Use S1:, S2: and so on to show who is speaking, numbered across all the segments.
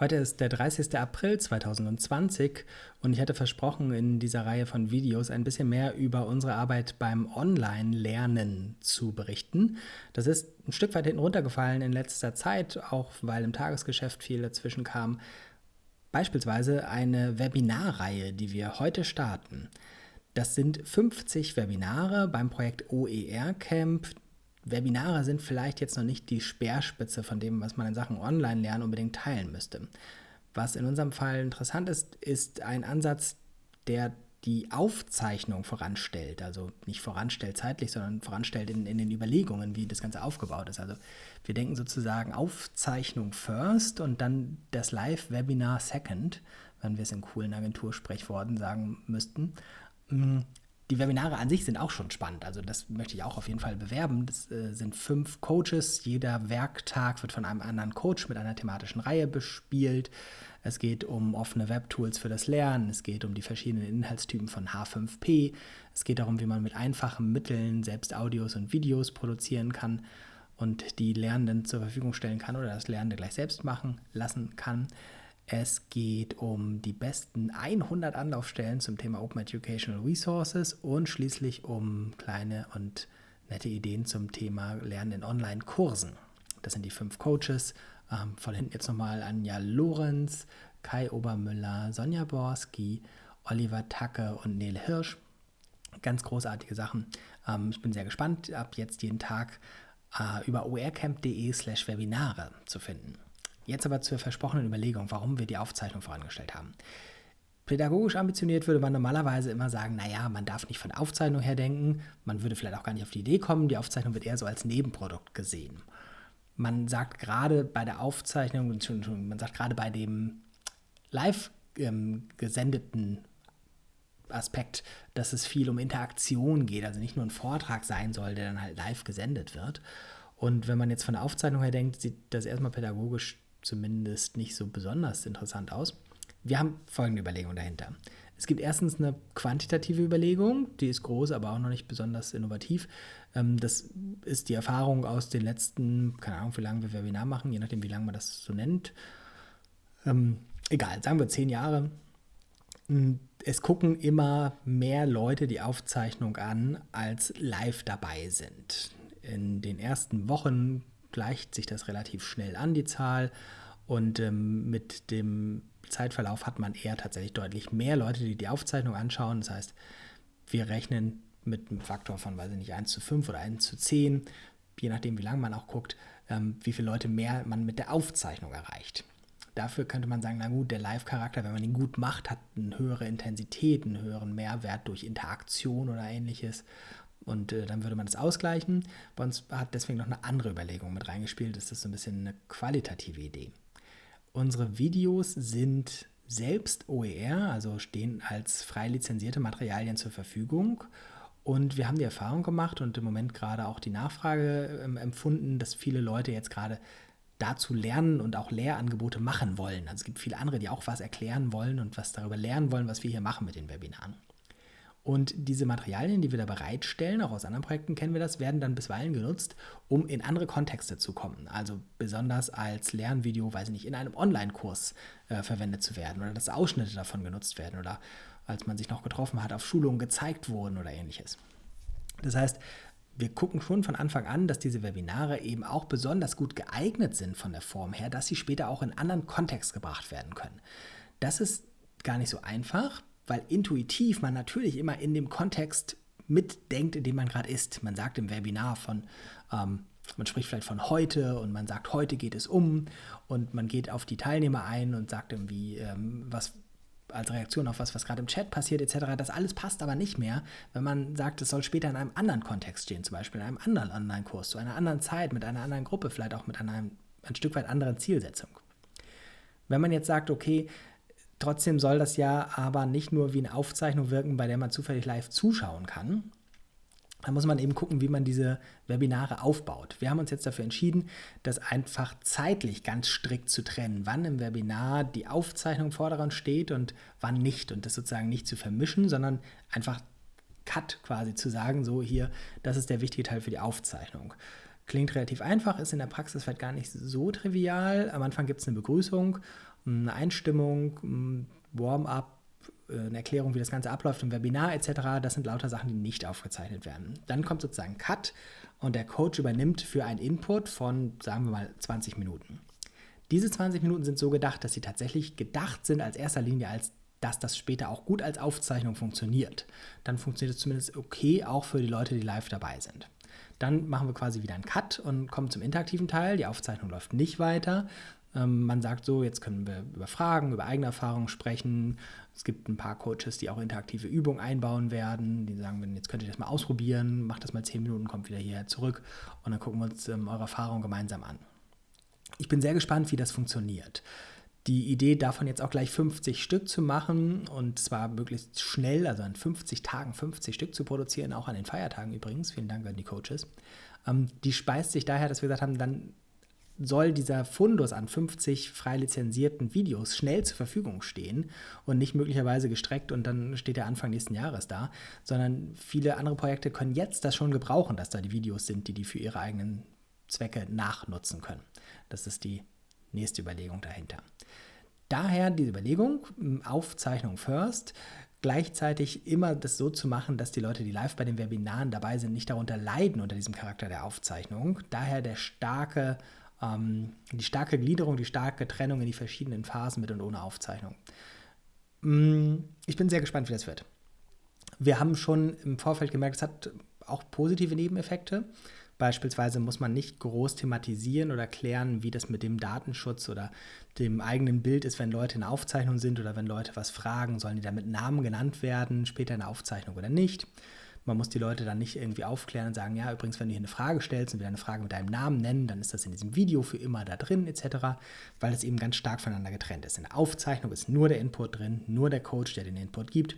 S1: Heute ist der 30. April 2020 und ich hatte versprochen, in dieser Reihe von Videos ein bisschen mehr über unsere Arbeit beim Online-Lernen zu berichten. Das ist ein Stück weit hinten runtergefallen in letzter Zeit, auch weil im Tagesgeschäft viel dazwischen kam. Beispielsweise eine Webinarreihe, die wir heute starten. Das sind 50 Webinare beim Projekt OER Camp, Webinare sind vielleicht jetzt noch nicht die Speerspitze von dem, was man in Sachen Online-Lernen unbedingt teilen müsste. Was in unserem Fall interessant ist, ist ein Ansatz, der die Aufzeichnung voranstellt. Also nicht voranstellt zeitlich, sondern voranstellt in, in den Überlegungen, wie das Ganze aufgebaut ist. Also wir denken sozusagen Aufzeichnung first und dann das Live-Webinar second, wenn wir es in coolen Agentursprechworten sagen müssten. Die Webinare an sich sind auch schon spannend. Also das möchte ich auch auf jeden Fall bewerben. Das äh, sind fünf Coaches. Jeder Werktag wird von einem anderen Coach mit einer thematischen Reihe bespielt. Es geht um offene Webtools für das Lernen. Es geht um die verschiedenen Inhaltstypen von H5P. Es geht darum, wie man mit einfachen Mitteln selbst Audios und Videos produzieren kann und die Lernenden zur Verfügung stellen kann oder das Lernende gleich selbst machen lassen kann. Es geht um die besten 100 Anlaufstellen zum Thema Open Educational Resources und schließlich um kleine und nette Ideen zum Thema Lernen in Online-Kursen. Das sind die fünf Coaches. Ähm, von hinten jetzt nochmal Anja Lorenz, Kai Obermüller, Sonja Borski, Oliver Tacke und Nele Hirsch. Ganz großartige Sachen. Ähm, ich bin sehr gespannt, ab jetzt jeden Tag äh, über orcamp.de slash Webinare zu finden. Jetzt aber zur versprochenen Überlegung, warum wir die Aufzeichnung vorangestellt haben. Pädagogisch ambitioniert würde man normalerweise immer sagen, naja, man darf nicht von der Aufzeichnung her denken, man würde vielleicht auch gar nicht auf die Idee kommen, die Aufzeichnung wird eher so als Nebenprodukt gesehen. Man sagt gerade bei der Aufzeichnung, man sagt gerade bei dem live ähm, gesendeten Aspekt, dass es viel um Interaktion geht, also nicht nur ein Vortrag sein soll, der dann halt live gesendet wird. Und wenn man jetzt von der Aufzeichnung her denkt, sieht das erstmal pädagogisch zumindest nicht so besonders interessant aus. Wir haben folgende Überlegung dahinter. Es gibt erstens eine quantitative Überlegung, die ist groß, aber auch noch nicht besonders innovativ. Ähm, das ist die Erfahrung aus den letzten, keine Ahnung, wie lange wir Webinar machen, je nachdem, wie lange man das so nennt. Ähm, egal, sagen wir zehn Jahre. Hm, es gucken immer mehr Leute die Aufzeichnung an, als live dabei sind. In den ersten Wochen gleicht sich das relativ schnell an, die Zahl. Und ähm, mit dem Zeitverlauf hat man eher tatsächlich deutlich mehr Leute, die die Aufzeichnung anschauen. Das heißt, wir rechnen mit einem Faktor von, weiß ich nicht, 1 zu 5 oder 1 zu 10, je nachdem, wie lange man auch guckt, ähm, wie viele Leute mehr man mit der Aufzeichnung erreicht. Dafür könnte man sagen, na gut, der Live-Charakter, wenn man ihn gut macht, hat eine höhere Intensität, einen höheren Mehrwert durch Interaktion oder ähnliches. Und äh, dann würde man das ausgleichen. Bei uns hat deswegen noch eine andere Überlegung mit reingespielt. Das ist so ein bisschen eine qualitative Idee. Unsere Videos sind selbst OER, also stehen als frei lizenzierte Materialien zur Verfügung. Und wir haben die Erfahrung gemacht und im Moment gerade auch die Nachfrage ähm, empfunden, dass viele Leute jetzt gerade dazu lernen und auch Lehrangebote machen wollen. Also es gibt viele andere, die auch was erklären wollen und was darüber lernen wollen, was wir hier machen mit den Webinaren. Und diese Materialien, die wir da bereitstellen, auch aus anderen Projekten kennen wir das, werden dann bisweilen genutzt, um in andere Kontexte zu kommen. Also besonders als Lernvideo, weiß ich nicht, in einem Online-Kurs äh, verwendet zu werden oder dass Ausschnitte davon genutzt werden oder als man sich noch getroffen hat, auf Schulungen gezeigt wurden oder ähnliches. Das heißt, wir gucken schon von Anfang an, dass diese Webinare eben auch besonders gut geeignet sind von der Form her, dass sie später auch in anderen Kontext gebracht werden können. Das ist gar nicht so einfach, weil intuitiv man natürlich immer in dem Kontext mitdenkt, in dem man gerade ist. Man sagt im Webinar von, ähm, man spricht vielleicht von heute und man sagt, heute geht es um und man geht auf die Teilnehmer ein und sagt irgendwie, ähm, was als Reaktion auf was, was gerade im Chat passiert etc. Das alles passt aber nicht mehr, wenn man sagt, es soll später in einem anderen Kontext stehen, zum Beispiel in einem anderen Online-Kurs, zu einer anderen Zeit, mit einer anderen Gruppe, vielleicht auch mit einer ein Stück weit anderen Zielsetzung. Wenn man jetzt sagt, okay, Trotzdem soll das ja aber nicht nur wie eine Aufzeichnung wirken, bei der man zufällig live zuschauen kann. Da muss man eben gucken, wie man diese Webinare aufbaut. Wir haben uns jetzt dafür entschieden, das einfach zeitlich ganz strikt zu trennen, wann im Webinar die Aufzeichnung vordergrund steht und wann nicht. Und das sozusagen nicht zu vermischen, sondern einfach Cut quasi zu sagen, so hier, das ist der wichtige Teil für die Aufzeichnung. Klingt relativ einfach, ist in der Praxis vielleicht gar nicht so trivial. Am Anfang gibt es eine Begrüßung, eine Einstimmung, ein Warm-up, äh, eine Erklärung, wie das Ganze abläuft im Webinar etc. Das sind lauter Sachen, die nicht aufgezeichnet werden. Dann kommt sozusagen Cut und der Coach übernimmt für einen Input von, sagen wir mal, 20 Minuten. Diese 20 Minuten sind so gedacht, dass sie tatsächlich gedacht sind als erster Linie als dass das später auch gut als Aufzeichnung funktioniert. Dann funktioniert es zumindest okay, auch für die Leute, die live dabei sind. Dann machen wir quasi wieder einen Cut und kommen zum interaktiven Teil. Die Aufzeichnung läuft nicht weiter. Ähm, man sagt so, jetzt können wir über Fragen, über eigene Erfahrungen sprechen. Es gibt ein paar Coaches, die auch interaktive Übungen einbauen werden. Die sagen, jetzt könnt ihr das mal ausprobieren, macht das mal 10 Minuten, kommt wieder hierher zurück und dann gucken wir uns ähm, eure Erfahrungen gemeinsam an. Ich bin sehr gespannt, wie das funktioniert die Idee davon jetzt auch gleich 50 Stück zu machen und zwar möglichst schnell, also in 50 Tagen 50 Stück zu produzieren, auch an den Feiertagen übrigens, vielen Dank an die Coaches, ähm, die speist sich daher, dass wir gesagt haben, dann soll dieser Fundus an 50 frei lizenzierten Videos schnell zur Verfügung stehen und nicht möglicherweise gestreckt und dann steht der Anfang nächsten Jahres da, sondern viele andere Projekte können jetzt das schon gebrauchen, dass da die Videos sind, die die für ihre eigenen Zwecke nachnutzen können. Das ist die nächste Überlegung dahinter. Daher diese Überlegung, Aufzeichnung first, gleichzeitig immer das so zu machen, dass die Leute, die live bei den Webinaren dabei sind, nicht darunter leiden unter diesem Charakter der Aufzeichnung. Daher der starke, ähm, die starke Gliederung, die starke Trennung in die verschiedenen Phasen mit und ohne Aufzeichnung. Mm, ich bin sehr gespannt, wie das wird. Wir haben schon im Vorfeld gemerkt, es hat auch positive Nebeneffekte. Beispielsweise muss man nicht groß thematisieren oder klären, wie das mit dem Datenschutz oder dem eigenen Bild ist, wenn Leute in Aufzeichnung sind oder wenn Leute was fragen, sollen die da mit Namen genannt werden, später in der Aufzeichnung oder nicht. Man muss die Leute dann nicht irgendwie aufklären und sagen, ja, übrigens, wenn du hier eine Frage stellst und wir eine Frage mit deinem Namen nennen, dann ist das in diesem Video für immer da drin, etc., weil es eben ganz stark voneinander getrennt ist. In der Aufzeichnung ist nur der Input drin, nur der Coach, der den Input gibt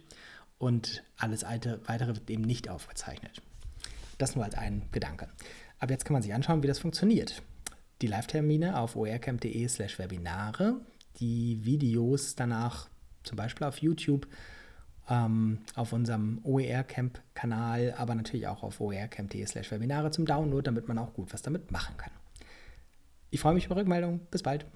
S1: und alles weitere wird eben nicht aufgezeichnet. Das nur als ein Gedanke. Aber jetzt kann man sich anschauen, wie das funktioniert. Die Live-Termine auf oercamp.de slash Webinare, die Videos danach zum Beispiel auf YouTube, ähm, auf unserem OER-Camp-Kanal, aber natürlich auch auf oercamp.de slash Webinare zum Download, damit man auch gut was damit machen kann. Ich freue mich über Rückmeldung. Bis bald.